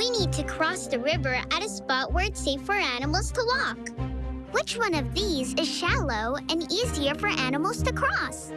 We need to cross the river at a spot where it's safe for animals to walk. Which one of these is shallow and easier for animals to cross?